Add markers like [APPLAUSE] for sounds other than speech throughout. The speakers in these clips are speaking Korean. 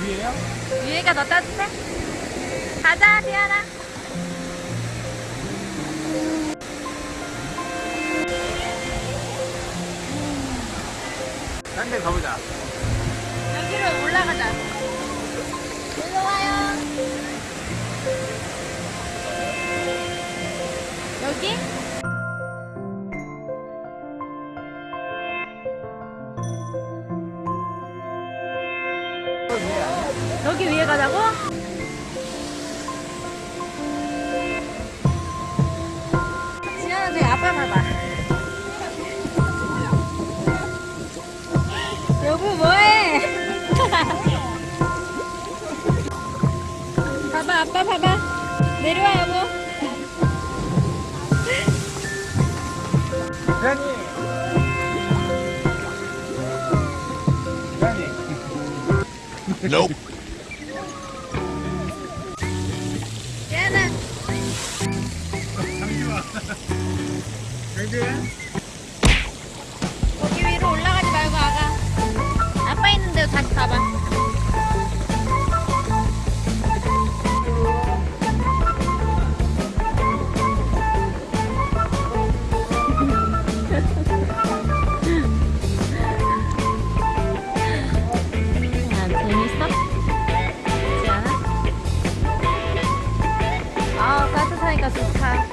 위에요? 위에가 더 따뜻해? 가자, 디아나. 딴데 가보자. 여기로 올라가자. 여기 위에 가자고? 지현아, 저기 아빠 봐봐. 여보, 뭐해? [LAUGHS] 봐봐, 아빠 봐봐. 내려와, 여보. 대현이! 대현이! Nope. 장주야? 거기 위로 올라가지 말고 아가. 아빠 있는 데로 다시 가봐. 아, 따뜻하니까 좋다.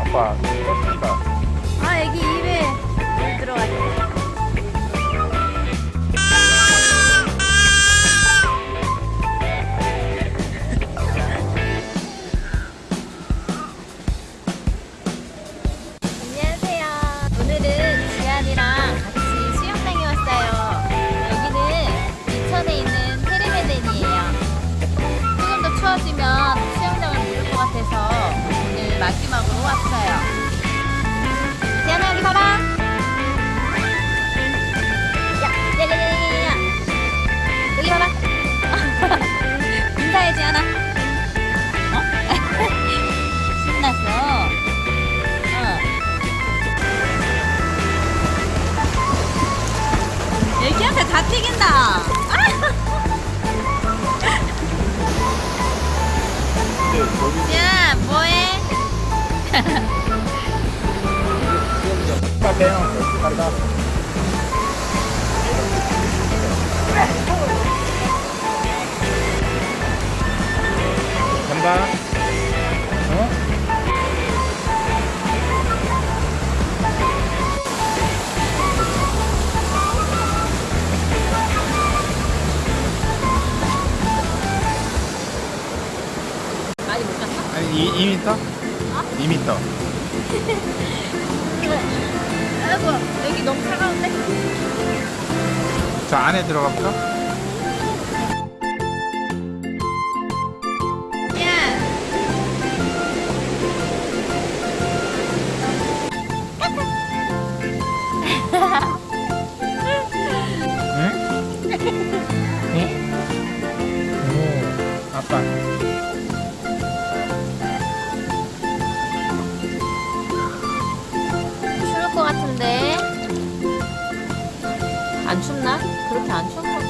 아빠, 오늘 마지막으로 왔어요. 지안아 여기 봐봐. 야, 야야야야야. 여기 봐봐. [LAUGHS] 인사해 지안아. 어? [LAUGHS] 신났어. 어. 애기한테 다 튀긴다. 야. [LAUGHS] 여기 간다. 어? 많이 못 갔어? 아니, 2, 2m? 2m. 아이고, 여기 너무 차가운데? 저 안에 들어가 볼까? 야! 응? 응? 오, 아빠. 그렇게 안 같은데?